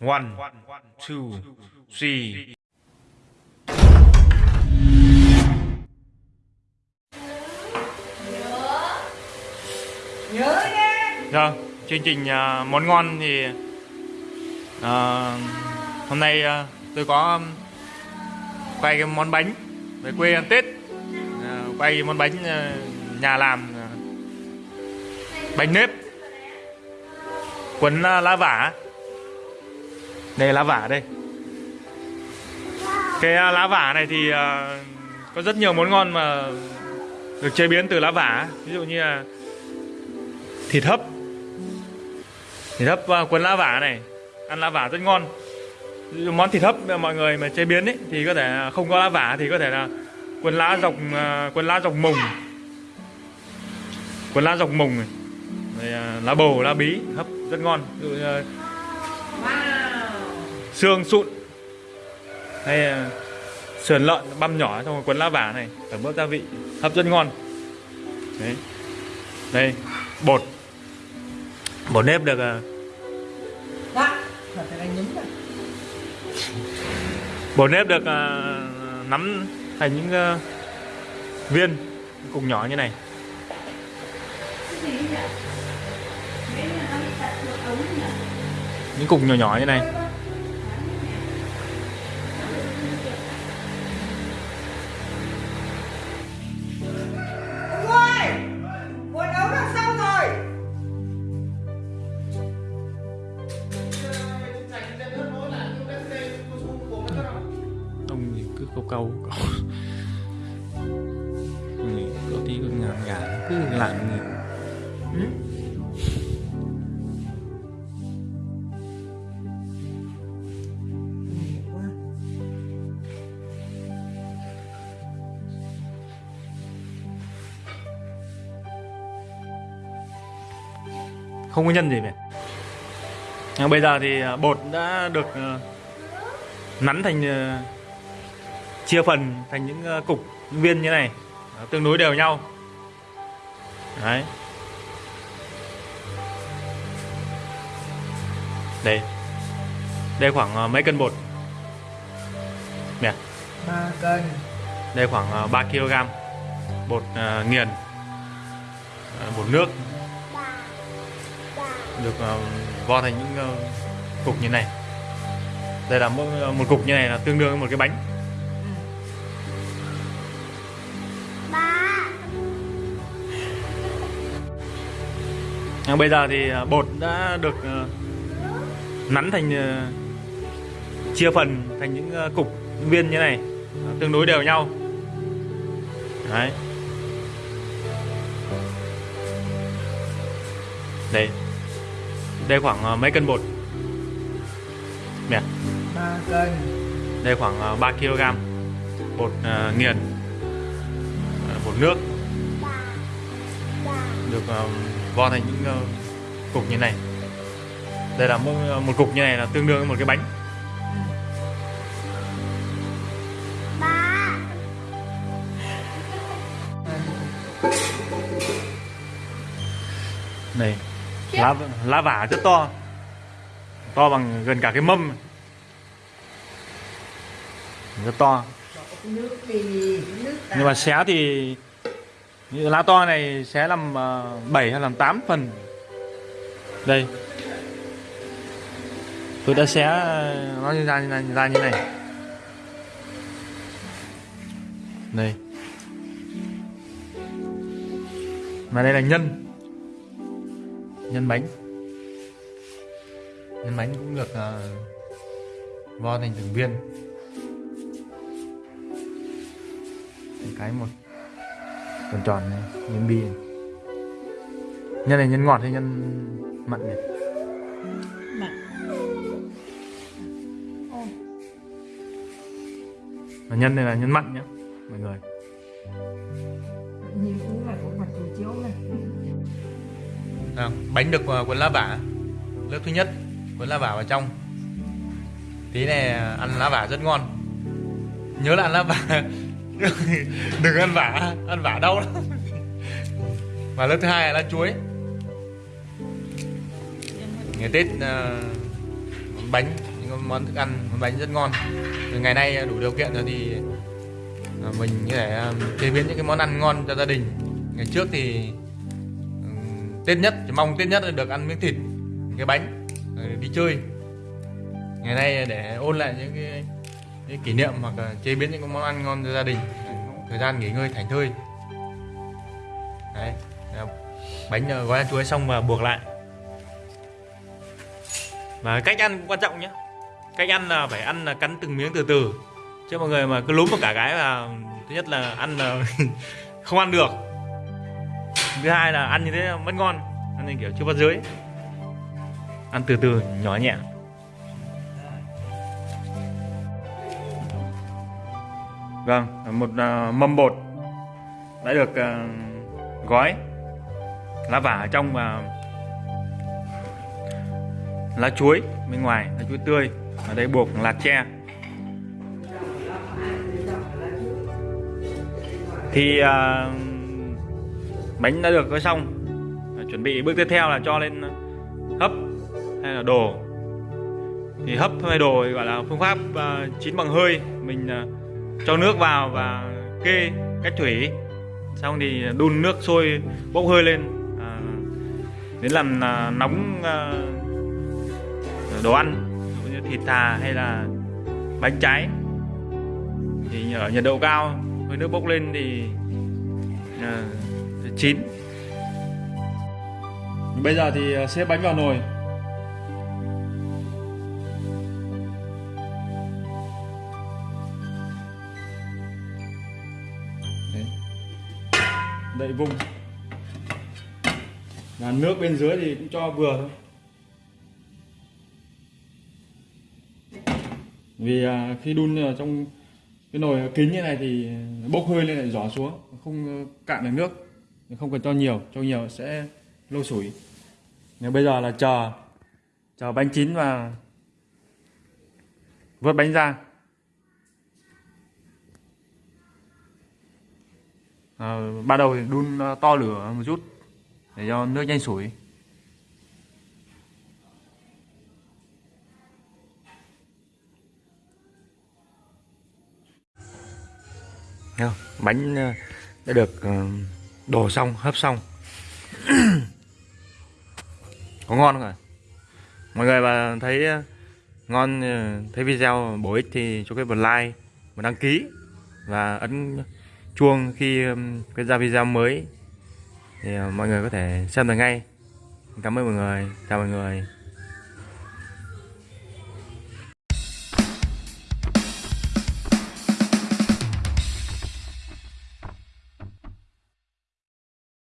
One, two, three. nhớ nha Rồi, chương trình à, món ngon thì à, hôm nay à, tôi có um, quay cái món bánh về quê ăn Tết. À, quay món bánh à, nhà làm à, bánh nếp cuốn à, lá vả. Đây lá vả đây. Cái à, lá vả này thì à, có rất nhiều món ngon mà được chế biến từ lá vả, ví dụ như là thịt hấp. Thịt hấp uh, cuốn lá vả này ăn lá vả rất ngon. Món thịt hấp mọi người mà chế biến ấy thì có thể không có lá vả thì có thể là cuốn lá dọc cuốn lá dọc mùng. Cuốn lá dọc mùng này. Rồi, lá bầu lá bí hấp rất ngon. Ví dụ xương sụn. Hay uh, sườn lợn băm nhỏ trong cuốn lá vả này tẩm ướp gia vị hấp rất ngon. Đấy. Đây bột. Bột nếp được nhúng rồi bột nếp được à, nắm thành những à, viên cục nhỏ như này. Những cục nhỏ nhỏ như này câu câu câu Người có tí con ngà ngà, cứ làm người? Nhiều quá. không có nhân gì mẹ bây giờ thì à, bột đã được à, nắn thành à, chia phần thành những à, cục những viên như này. À, tương đối đều nhau. Đấy. Đây. Đây khoảng à, mấy cân bột? Nè ba cân. Đây khoảng à, 3 kg bột nghiền. Bột nước. Được vo thành những cục như này. Đây là mỗi một cục như này là tương đương với một cái bánh À, bây giờ thì à, bột đã được à, nắn thành chia phần thành những cục những viên như này. Tương đối đều nhau. Đấy. Đây. Đây khoảng mấy cân bột? Nè. Ba cân. Đây khoảng à, 3 kg bột nghiền bột nước. Được vo thành những à, cục như này. Đây là mỗi một cục như này là tương đương với một cái bánh. Này lá lá vả rất to. To bằng gần cả cái mâm. Rất to. Nước đi nước nhưng mà xé thì như lá to này sẽ làm ờ, 7 hay làm 8 phần. Đây. Tôi đã xé ờ, nó ra, ra, ra như này. Đây. Mà đây là nhân. Nhân bánh. Nhân bánh cũng được uh, vo thành từng viên. Từng cái một tròn tròn này nhân bi này. nhân này nhân ngọt hay nhân mặn nhỉ? Mặn. Và nhân này là nhân mặn nhé mọi người. Nhìn cũng là có mặt từ chiếu này. À, bánh được uh, cuốn lá vả. Lớp thứ nhất cuốn lá vả vào trong. Tí này ăn lá vả rất ngon. Nhớ là ăn lá vả đừng ăn vả ăn vả đau lắm. Và lớp thứ hai là lá chuối. Ngày tết uh, món bánh những món thức ăn món bánh rất ngon. Rồi ngày nay đủ điều kiện rồi thì ờ, mình có thể ờ, chế biến những cái món ăn ngon cho gia đình. Ngày trước thì tết nhất chỉ mong tết nhất là được ăn miếng thịt cái bánh đi chơi. Ngày nay để ôn lại những cái, kỷ niệm hoặc là chế biến những món ăn ngon cho gia đình. Thời gian nghỉ ngơi, thảnh thơi. Đấy bánh ờ, gói ăn chuối xong và buộc lại. Và cách ăn cũng quan trọng nhé. Cách ăn là phải ăn là cắn từng miếng từ từ. Chứ mọi người mà cứ lúm một cả cái là thứ nhất là ăn là không ăn được. Thứ hai là ăn như thế vẫn ngon. Ăn như kiểu chưa bắt dưới. Ăn từ từ, nhỏ nhẹ. Vâng một à, mâm bột đã được à, gói. Lá vả ở trong và lá chuối bên ngoài lá chuối tươi. Ở đây buộc lạt tre. Thì à, bánh đã được gói xong. Chuẩn bị bước tiếp theo là cho lên hấp hay là đồ thì hấp hay đồ thì gọi là phương pháp à, chín bằng hơi. Mình à, cho nước vào và kê cách thủy. Xong thì đun nước sôi bốc hơi lên à, đến làm à, nóng à, đồ ăn như thịt thà hay là bánh cháy thì ở nhiệt độ cao hơi nước bốc lên thì à, chín. Bây giờ thì à, xếp bánh vào nồi. Đậy vung là nước bên dưới thì cũng cho vừa thôi. Vì à, khi đun ở trong cái nồi kính như này thì bốc hơi lên lại giỏ xuống, không cạn được nước, không cần cho nhiều cho nhiều sẽ lâu sủi. Nếu bây giờ là chờ chờ bánh chín và vớt bánh ra. À, ban đầu thì đun ờ, to lửa một chút để cho nước nhanh sủi. Bánh ờ, đã được đổ xong hấp xong. Có ngon không ạ? Mọi người mà thấy ngon thấy video bổ ích thì cho cái một like một đăng ký và ấn chuông khi um, cái ra video mới. Thì uh, mọi người có thể xem được ngay. Cảm ơn mọi người. Chào mọi người.